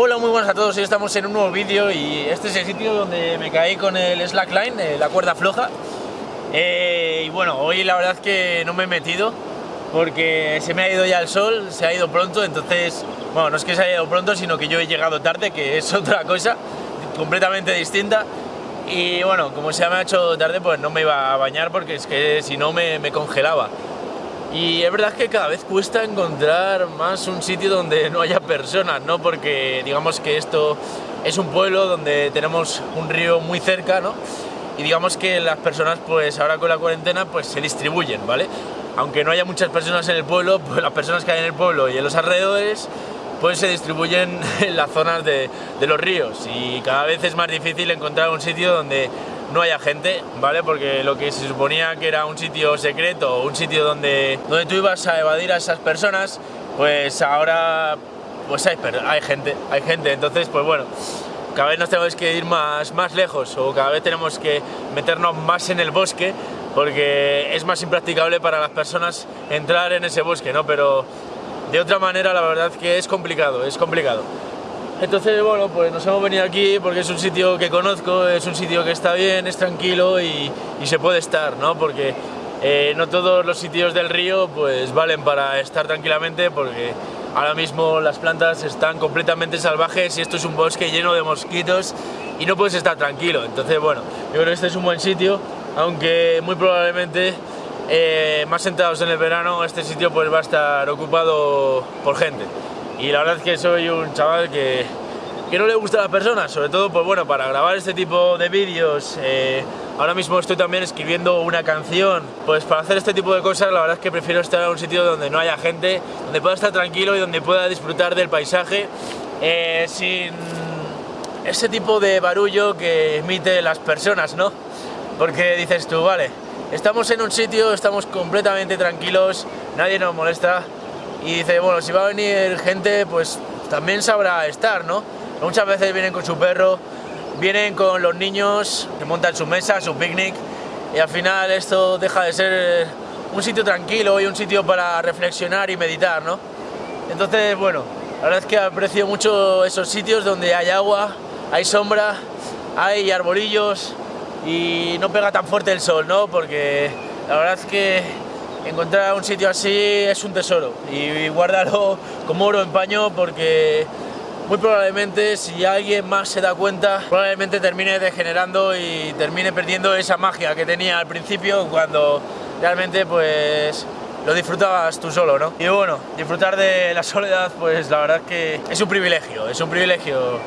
Hola, muy buenas a todos, hoy estamos en un nuevo vídeo y este es el sitio donde me caí con el slackline, eh, la cuerda floja. Eh, y bueno, hoy la verdad es que no me he metido porque se me ha ido ya el sol, se ha ido pronto, entonces, bueno, no es que se haya ido pronto, sino que yo he llegado tarde, que es otra cosa completamente distinta. Y bueno, como se me ha hecho tarde, pues no me iba a bañar porque es que si no me, me congelaba. Y es verdad que cada vez cuesta encontrar más un sitio donde no haya personas, ¿no? Porque digamos que esto es un pueblo donde tenemos un río muy cerca, ¿no? Y digamos que las personas, pues ahora con la cuarentena, pues se distribuyen, ¿vale? Aunque no haya muchas personas en el pueblo, pues las personas que hay en el pueblo y en los alrededores, pues se distribuyen en las zonas de, de los ríos. Y cada vez es más difícil encontrar un sitio donde no haya gente, ¿vale? Porque lo que se suponía que era un sitio secreto, un sitio donde, donde tú ibas a evadir a esas personas, pues ahora pues hay, hay gente, hay gente, entonces pues bueno, cada vez nos tenemos que ir más, más lejos o cada vez tenemos que meternos más en el bosque porque es más impracticable para las personas entrar en ese bosque, ¿no? Pero de otra manera la verdad que es complicado, es complicado. Entonces, bueno, pues nos hemos venido aquí porque es un sitio que conozco, es un sitio que está bien, es tranquilo y, se puede estar, ¿no? Porque eh, no todos los sitios del río pues valen para estar tranquilamente porque ahora mismo las plantas están completamente salvajes y esto es un bosque lleno de mosquitos y no puedes estar tranquilo. Entonces, bueno, yo creo que este es un buen sitio, aunque muy probablemente eh, más sentados en el verano este sitio pues va a estar ocupado por gente y la verdad es que soy un chaval que, que no le gusta a las personas, sobre todo pues bueno, para grabar este tipo de vídeos. Eh, ahora mismo estoy también escribiendo una canción, pues para hacer este tipo de cosas la verdad es que prefiero estar en un sitio donde no haya gente, donde pueda estar tranquilo y donde pueda disfrutar del paisaje eh, sin ese tipo de barullo que emite las personas, ¿no? Porque dices tú, vale, estamos en un sitio, estamos completamente tranquilos, nadie nos molesta, y dice, bueno, si va a venir gente, pues también sabrá estar, ¿no? Muchas veces vienen con su perro, vienen con los niños, que montan su mesa, su picnic, y al final esto deja de ser un sitio tranquilo y un sitio para reflexionar y meditar, ¿no? Entonces, bueno, la verdad es que aprecio mucho esos sitios donde hay agua, hay sombra, hay arbolillos y no pega tan fuerte el sol, ¿no? Porque la verdad es que encontrar un sitio así es un tesoro y guárdalo como oro en paño porque muy probablemente si alguien más se da cuenta probablemente termine degenerando y termine perdiendo esa magia que tenía al principio cuando realmente pues lo disfrutabas tú solo, ¿no? Y bueno, disfrutar de la soledad pues la verdad que es un privilegio, es un privilegio.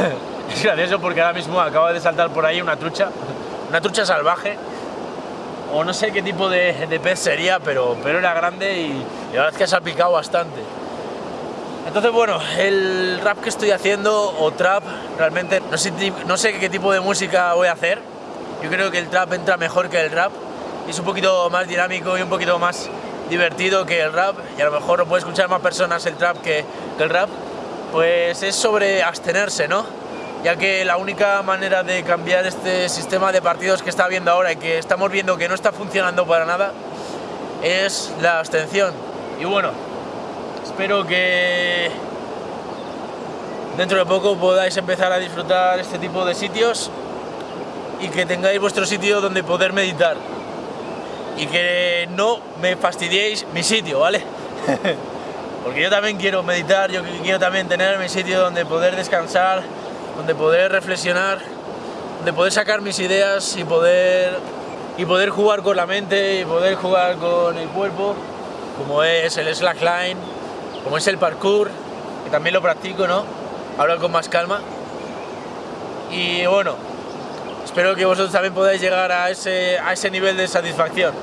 es gracioso porque ahora mismo acaba de saltar por ahí una trucha, una trucha salvaje o no sé qué tipo de, pez sería, pero, pero era grande y, la verdad es que ha salpicado bastante. Entonces, bueno, el rap que estoy haciendo, o trap, realmente no sé, no sé qué tipo de música voy a hacer. Yo creo que el trap entra mejor que el rap. Y es un poquito más dinámico y un poquito más divertido que el rap. Y a lo mejor lo puede escuchar más personas el trap que, que el rap. Pues es sobre abstenerse, ¿no? Ya que la única manera de cambiar este sistema de partidos que está habiendo ahora y que estamos viendo que no está funcionando para nada es la abstención. Y bueno, espero que dentro de poco podáis empezar a disfrutar este tipo de sitios y que tengáis vuestro sitio donde poder meditar y que no me fastidiéis mi sitio, ¿vale? Porque yo también quiero meditar, yo quiero también tener mi sitio donde poder descansar donde poder reflexionar, donde poder sacar mis ideas y poder, y poder jugar con la mente y poder jugar con el cuerpo, como es el slackline, como es el parkour, que también lo practico, ¿no? Ahora con más calma. Y bueno, espero que vosotros también podáis llegar a ese, a ese nivel de satisfacción.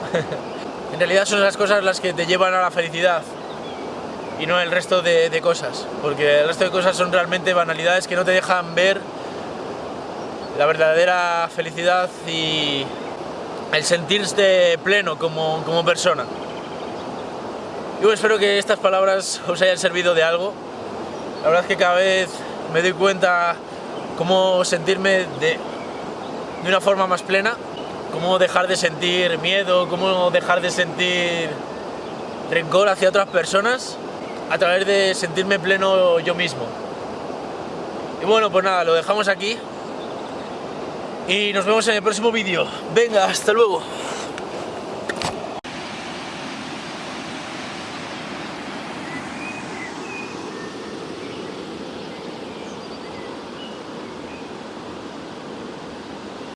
en realidad son las cosas las que te llevan a la felicidad y no el resto de, cosas, porque el resto de cosas son realmente banalidades que no te dejan ver la verdadera felicidad y el sentirte pleno como, como persona. Yo espero que estas palabras os hayan servido de algo. La verdad es que cada vez me doy cuenta cómo sentirme de, de una forma más plena, cómo dejar de sentir miedo, cómo dejar de sentir rencor hacia otras personas a través de sentirme pleno yo mismo. Y bueno, pues nada, lo dejamos aquí. Y nos vemos en el próximo vídeo. Venga, hasta luego.